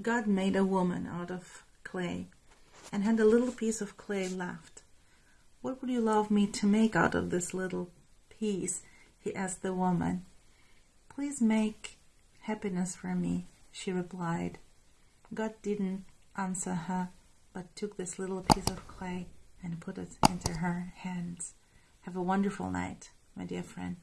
God made a woman out of clay and had a little piece of clay left. What would you love me to make out of this little piece? he asked the woman. Please make happiness for me, she replied. God didn't answer her, but took this little piece of clay and put it into her hands. Have a wonderful night, my dear friend.